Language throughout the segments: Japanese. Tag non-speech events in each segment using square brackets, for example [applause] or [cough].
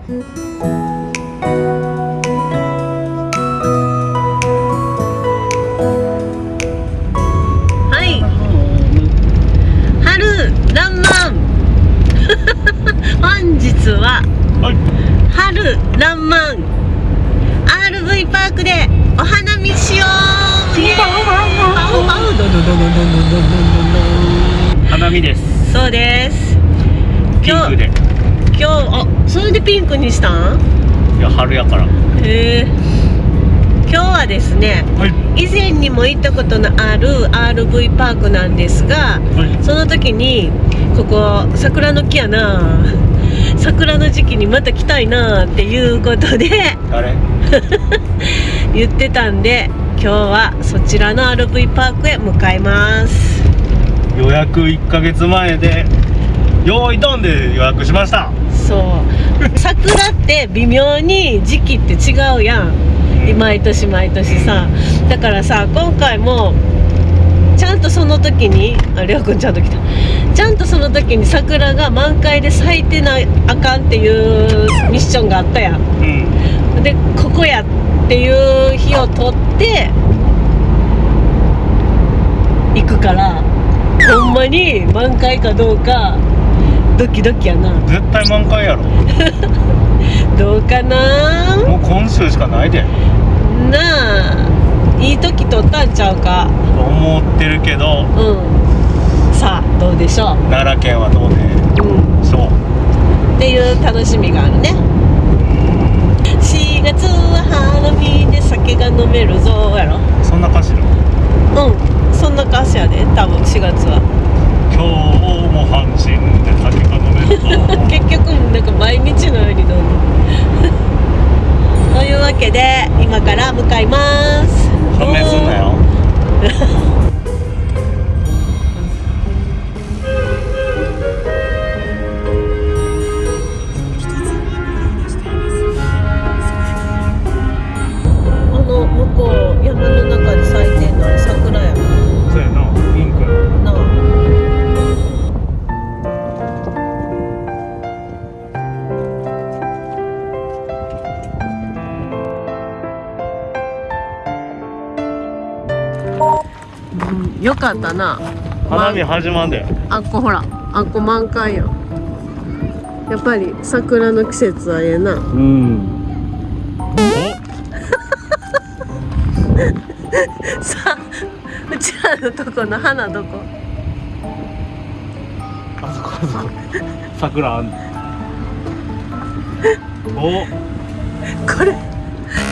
はい。春らんまん本日は、はい、春らんまん RV パークでお花見しよう。花見です。そうです。今日今日それでピンクにしたん？いや春やから。へえ。今日はですねはい。以前にも行ったことのある RV パークなんですがはい。その時にここ桜の木やな。[laughs] 桜の時期にまた来たいなっていうことで誰？[laughs] 言ってたんで今日はそちらの RV パークへ向かいます。予約1ヶ月前で用意ドンで予約しました。そう桜って微妙に時期って違うやん。毎年毎年さ。だからさ今回もちゃんとその時にありょうくんちゃんと来た。ちゃんとその時に桜が満開で咲いてなあかんっていうミッションがあったやん。うん。でここやっていう日を取って行くからほんまに満開かどうかドキドキやな。絶対満開やろ。[laughs] どうかな？もう今週しかないで。なあ。いい時取ったんちゃうか？と思ってるけど。うん。さあどうでしょ奈良県はどうでう、うん、しょう。っていう楽しみがあるね。4月は花見で酒が飲めるぞやろ。そんな歌詞の？うん。そんな歌詞やで多分4月は今日も阪神で酒が飲めるぞ [laughs] 結局なんか毎日のように飲む [laughs] というわけで今から向かいます。署名すんなようんよかったな。花見始まんであっこほらあっこ満開ややっぱり桜の季節はええな。うん。[laughs] さあうちらのとこの花どこ？あそこあそこ。桜あん。お。これ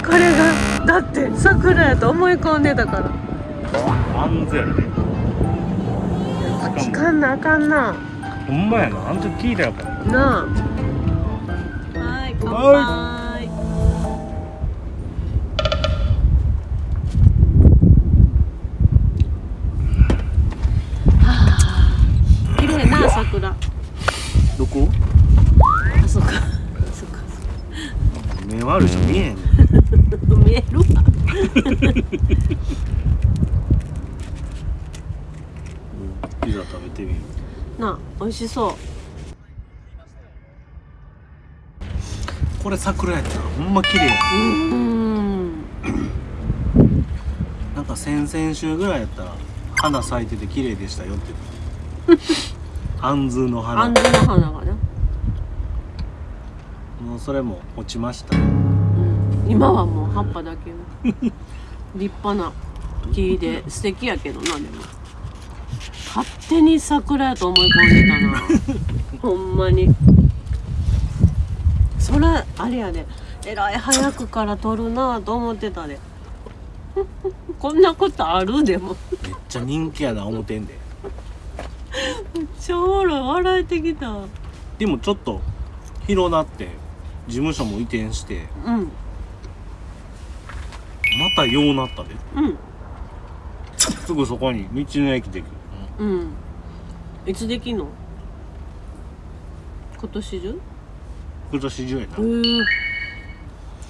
これがだって桜やと思い込んでたから安全。やで聞かんなあかんな。ほんまやな。あん時聞いたやっぱ。なあ。はい乾杯。はあ綺麗な桜。どこ？あそっか。そっか。目悪い人見えへん。[laughs] 見えるわピザ食べてみるなあ美味しそう。これ桜やったらほんま綺麗やうーん。なんか先々週ぐらいやったら花咲いてて綺麗でしたよって。アンズの花。あんずの花がね、もうそれも落ちました。うん、今はもう葉っぱだけの。立派な木で素敵やけどなでも勝手に桜やと思い込んでたな。[laughs] ほんまに。そらあれやで。えらい早くから撮るなと思ってたで。[laughs] こんなことあるでも。めっちゃ人気やな思てんで。超笑えてきた。でもちょっと広なって事務所も移転して。うん。またようなったで。うん。すぐそこに道の駅できるうん。いつできんの？今年中？今年中やな。へえ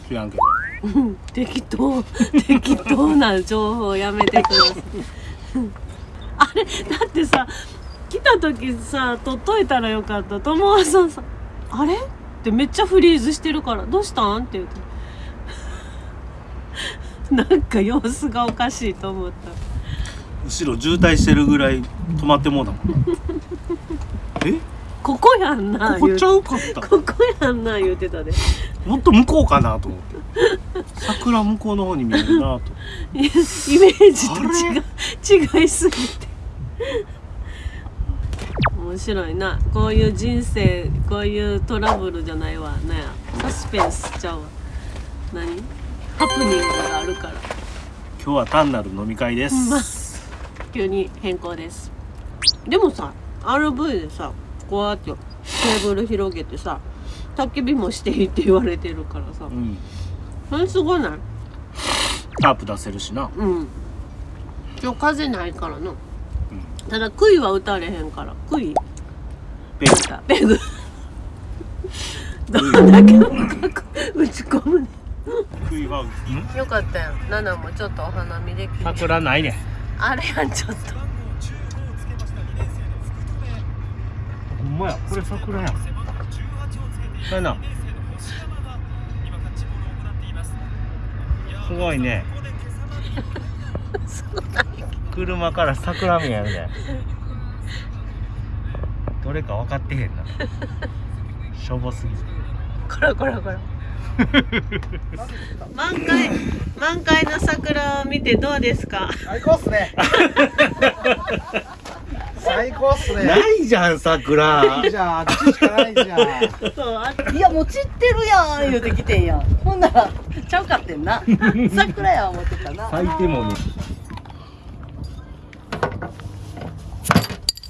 知らんけど。う [laughs] ん適当。適当な情報やめてください。[laughs] あれ？だってさ来た時さ取っといたらよかった。友和さんさあれ？ってめっちゃフリーズしてるから「どうしたん?」って言うて。なんか様子がおかしいと思った後ろ渋滞してるぐらい止まってもうだもん [laughs] え？ここやんなここちゃうかった？ここやんな言うてたで。もっと向こうかなと思って。桜向こうの方に見えるなと。いイメージと違う。違いすぎて。面白いな。こういう人生こういうトラブルじゃないわ。なんやサスペンスちゃうわ。何？ハプニングがあるから。今日は単なる飲み会でま。あ急に変更です。でもさ RV でさこうやってテーブル広げてさ焚き火もしていいって言われてるからさうん。それすごない？タープ出せるしな。うん。今日風ないからな、ただ杭は打たれへんから。杭。ペグ。ペグ。どんだけ深く打ち込むね杭はよかったよ。ナナもちょっとお花見できる。桜ないねあれやんちょっと。ほんまや。これ桜やん。そうやなすごいね車から桜見えるね。どれか分かってへんな。しょぼすぎる。こらこらこら満開満開の桜を見てどうですか？最高っすね。最高っすね。ないじゃん桜。じゃああっちしかないじゃん。そうあいやもう散ってるやん言うてきてんやん。ほんならちゃうかってんな。桜や思ってたな。咲いてもね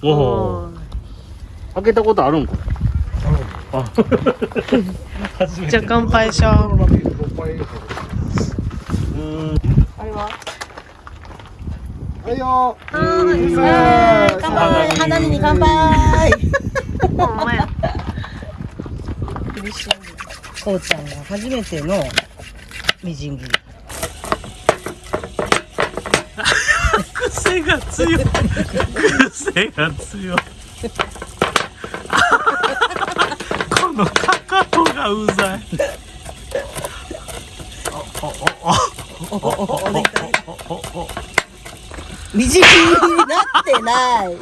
おおお開けたことあるんかあ初めてじゃあ乾杯しよう。うんあれは？はいよはい乾杯。花見に乾杯。ほんまや。こうちゃんが初めてのみじん切り。[laughs] 癖が強い。癖が強い。このカカオがうざい。みじん切りになってない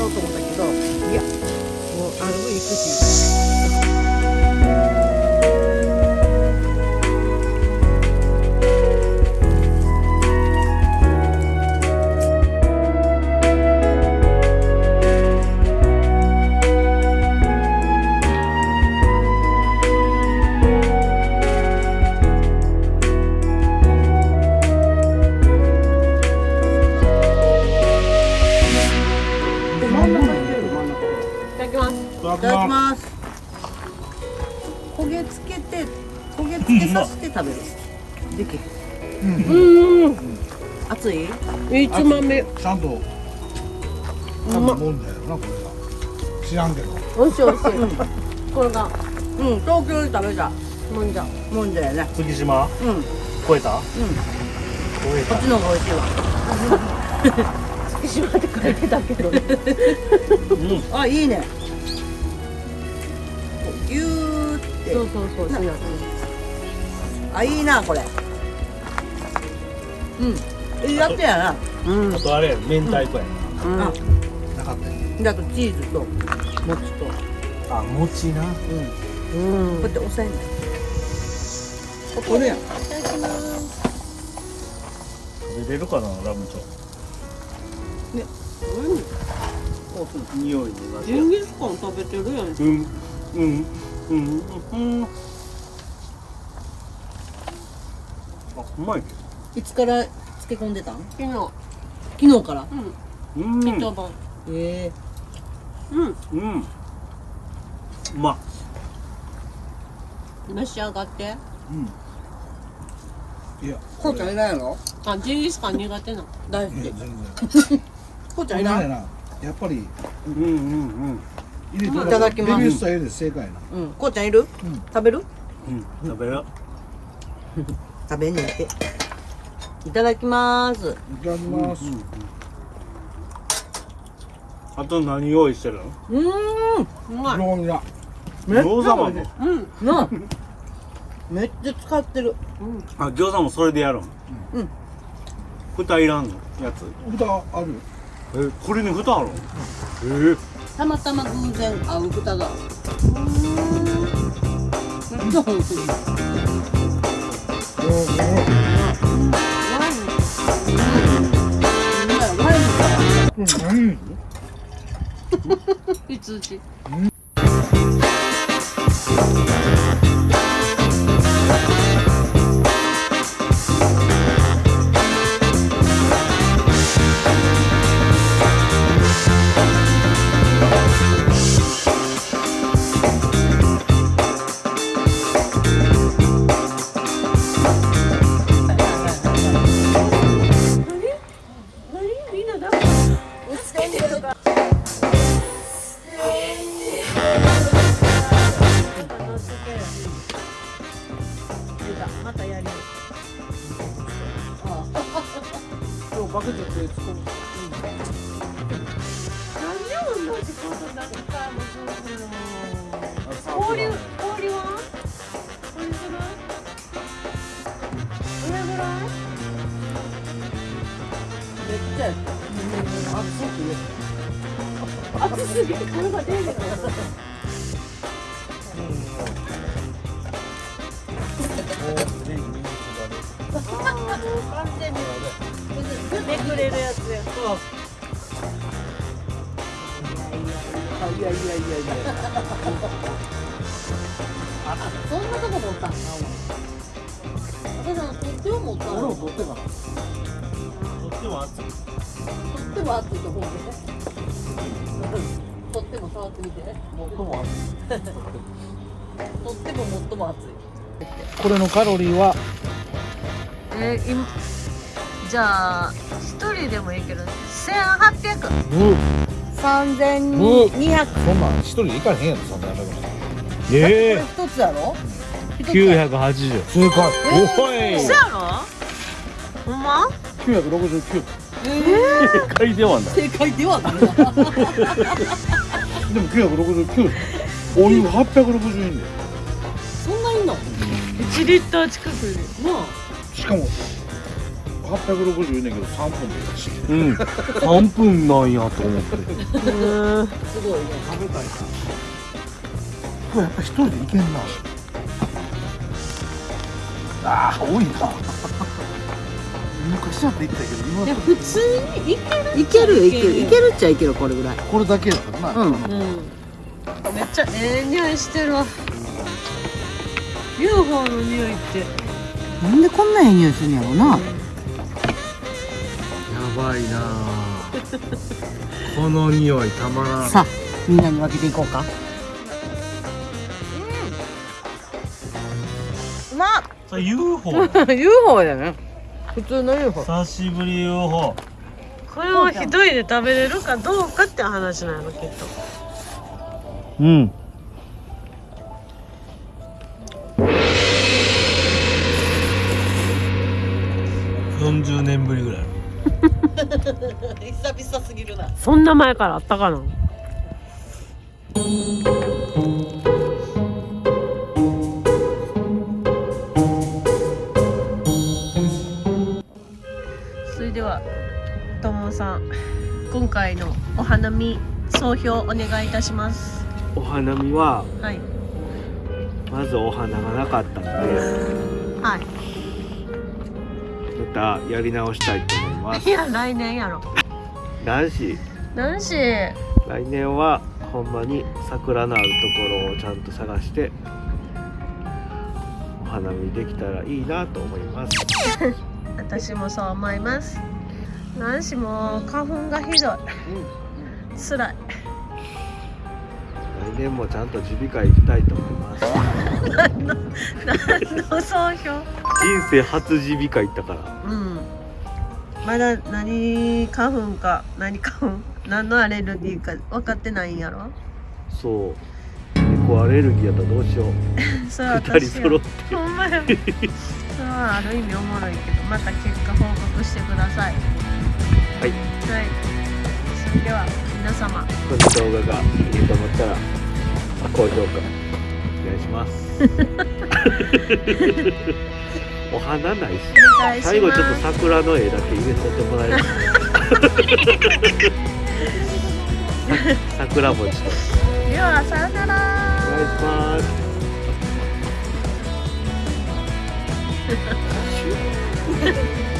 ろうと思ったけどいやもうあの行くしただきますいただきます。焦げつけて焦げつけさせて食べる。できうん。熱い？いつまみちゃんとう多ま分もんだよなこれが知らんけど。おいしいおいしい。これがうん。東京で食べた。もんじゃ。もんじゃやね。月島？うん。うん。超えた。こ超えっちの方が美味しいわ。月島って書いてたけどうん。あいいね。ギューって。そうそうそうあいいなこれ。うん。いいやってやな。うん。あとあれ明太子やうん。なかった。よであとチーズと餅と。あ餅な。うん。うん。こうやって押さえんねここるやん。食べれるかなラムチョ匂いになジンギスカン食べてるやん。うんうんうんうん。あうまい。けいつから漬け込んでたん？昨日。昨日から？うん。どうん。一晩。ええ。うん。うん。うま。っ召し上がって。いや。こうちゃんいないやろ？あジンギスカン苦手なの。大好き。こうちゃん？いな。いやっぱりうんうんうん。入れていただきます。レビュースタイルで正解な。うん。こうちゃんいる？うん。食べる？うん。食べよ食べに行って。いただきます。いただきます、あと何用意してるの？うーん。うまい。料理だめっちゃ餃子も美味しいうん。なめっちゃ使ってる。あ餃子もそれでやるん。うん。蓋いらんの？やつ。蓋あるえこれに蓋あるの？えたまたま偶然合う豚が。めっちゃ美味しいおおワインうん。ワインかうんすぎて体が出るああもう完全にめくれるやつやいやいやいやいやそん。なとこ持ったん。かお前私あの手を持ったの俺も取ってかなとっても熱い取っ手も熱いと思うね取っ手も触ってみて最も熱い。取っ手も最も熱い。これのカロリーはえー、今じゃあ一人でもいいけど1800う3200そんなん一人で行かへんやろそんなやめ方えこれ一つやろ？980正解おい。そやろ？ほんま？969正解ではない。正解ではない。なでも969お湯860円でそんないんの？1リッター近くで。なあ。しかも860円だけど3分でしうん。3分なんやと思って。うんすごいね食べたいな。これやっぱ一人で行けんな。ああ多いか昔だって行ったけど今いや普通にいけるいける。いけるいけるっちゃいけるこれぐらいこれだけだからな、うんうんめっちゃええ匂いしてるわ UFO の匂いってなんでこんなええ匂いするんやろなやばいなあこの匂いたまらんさあみんなに分けていこうかうまっそれ UFO UFO だね普通の UFO 久しぶり UFO これを一人で食べれるかどうかって話なのきっと。うん。40年ぶりぐらい。[laughs] 久々すぎるな。そんな前からあったかな？さん今回のお花見総評お願いいたします。お花見ははい。まずお花がなかったのではい。またやり直したいと思います。いや来年やろ。男子。男子。来年はほんまに桜のあるところをちゃんと探してお花見できたらいいなと思います。[laughs] 私もそう思います男子も花粉がひどい。辛い。来年もちゃんと耳鼻科行きたいと思います。何の総評？人生初耳鼻科行ったから。うん。まだ何花粉か何花粉？何のアレルギーか分かってないんやろ？そう。猫アレルギーやったらどうしよう。[laughs] それは二人揃って。ほんまや。それはある意味おもろいけどまた結果報告してくださいはい。はい。それでは皆様。この動画がいいと思ったら高評価。お願いします。[laughs] お花ないし。最後ちょっと桜の絵だけ入れとってもらえる桜餅。とではさよなら。お願いします [laughs]